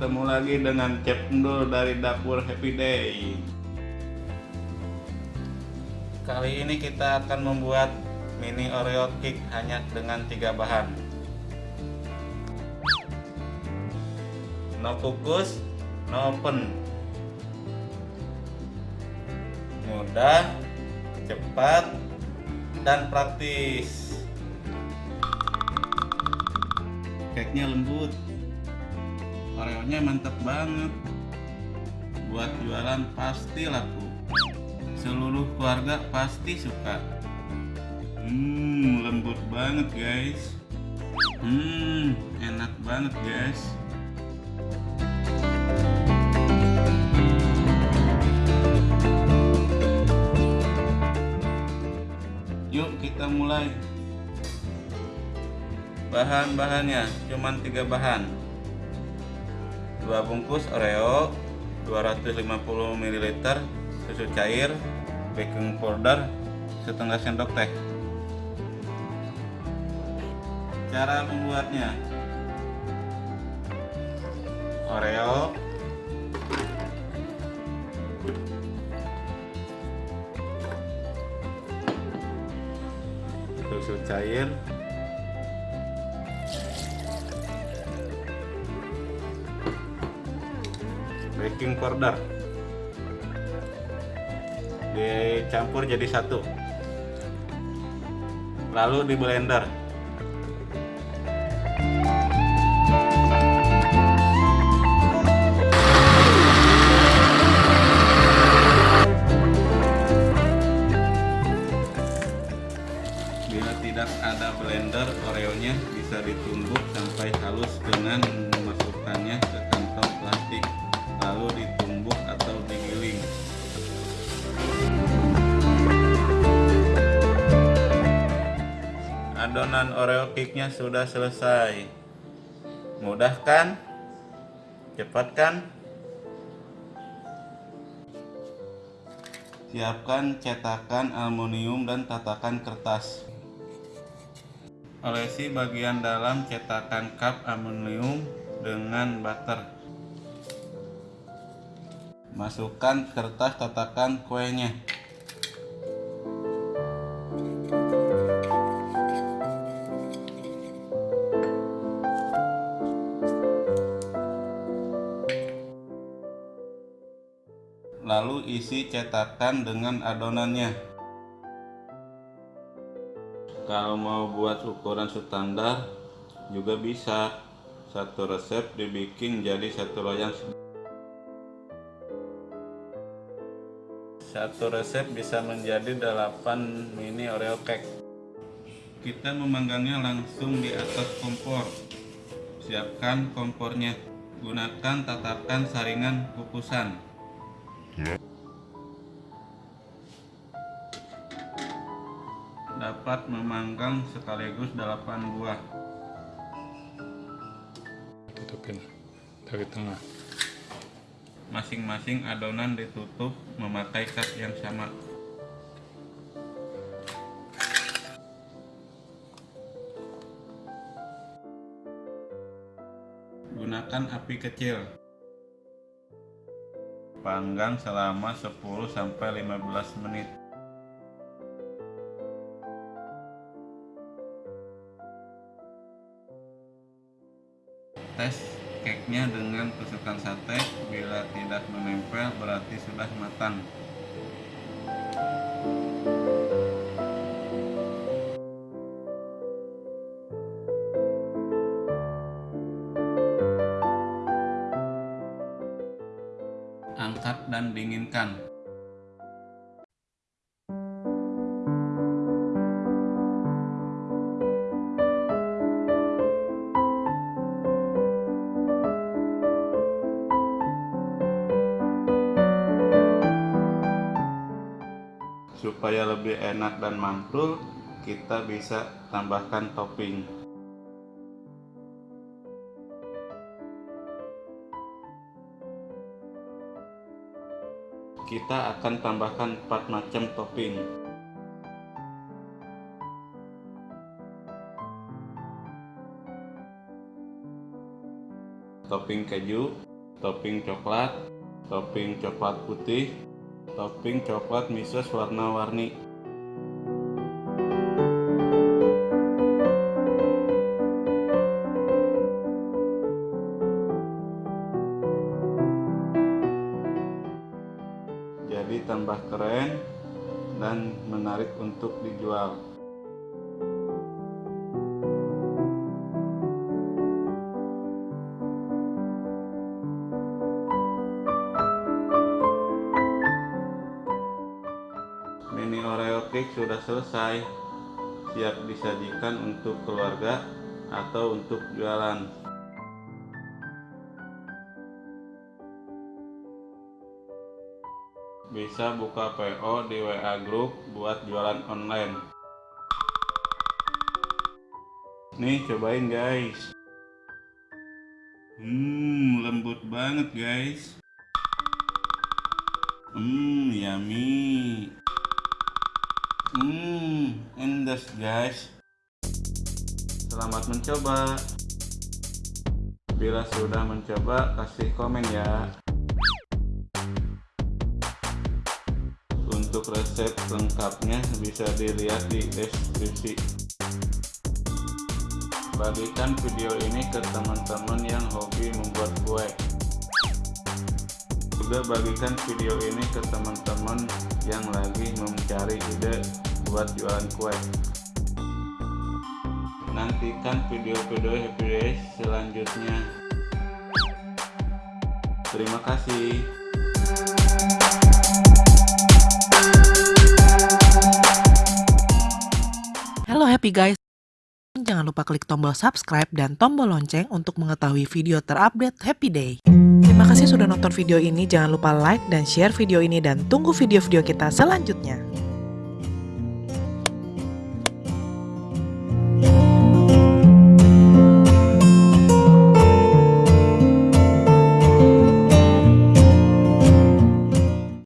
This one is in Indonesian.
ketemu lagi dengan Chef Endul dari dapur Happy Day. Kali ini kita akan membuat mini Oreo cake hanya dengan tiga bahan. No kukus, no oven. Mudah, cepat, dan praktis. Cake-nya lembut. Oreonya mantap banget. Buat jualan pasti laku. Seluruh keluarga pasti suka. Hmm, lembut banget guys. Hmm, enak banget guys. Yuk kita mulai. Bahan-bahannya cuman tiga bahan. Dua bungkus Oreo, 250 ml susu cair, baking powder, setengah sendok teh. Cara membuatnya. Oreo. Susu cair baking powder. Dicampur jadi satu. Lalu di blender. Bila tidak ada blender oreonya bisa ditumbuk sampai halus dengan memasukkannya ke kantong plastik lalu ditumbuk atau digiling. Adonan oreo cake-nya sudah selesai. Mudah kan? Cepat kan? Siapkan cetakan aluminium dan tatakan kertas. Olesi bagian dalam cetakan cup aluminium dengan butter masukkan kertas tatakan kuenya. Lalu isi cetakan dengan adonannya. Kalau mau buat ukuran standar juga bisa. Satu resep dibikin jadi satu loyang satu resep bisa menjadi 8 mini oreo cake. Kita memanggangnya langsung di atas kompor. Siapkan kompornya. Gunakan tatakan saringan kukusan. Dapat memanggang sekaligus 8 buah. Tutupin dari tengah masing-masing adonan ditutup memakai cat yang sama. Gunakan api kecil. Panggang selama 10-15 menit dengan tusukan sate bila tidak menempel berarti sudah matang. Angkat dan dinginkan supaya lebih enak dan mantul kita bisa tambahkan topping. Kita akan tambahkan 4 macam topping. Topping keju topping coklat, topping coklat putih, topping coklat misos warna-warni. Jadi tambah keren dan menarik untuk dijual. Oreo cake sudah selesai, siap disajikan untuk keluarga atau untuk jualan. Bisa buka PO di WA Group buat jualan online. Nih cobain guys. Hmm, lembut banget guys. Hmm, yummy. Hmm, endas guys. Selamat mencoba. Bila sudah mencoba, kasih komen ya. Untuk resep lengkapnya bisa dilihat di deskripsi. Bagikan video ini ke teman-teman yang hobi membuat kue. Juga bagikan video ini ke teman-teman yang lagi mencari ide buat jualan kue. Nantikan video-video Happy Days selanjutnya. Terima kasih. Halo happy guys. Jangan lupa klik tombol subscribe dan tombol lonceng untuk mengetahui video terupdate Happy Day. Terima kasih sudah nonton video ini. Jangan lupa like dan share video ini dan tunggu video-video kita selanjutnya.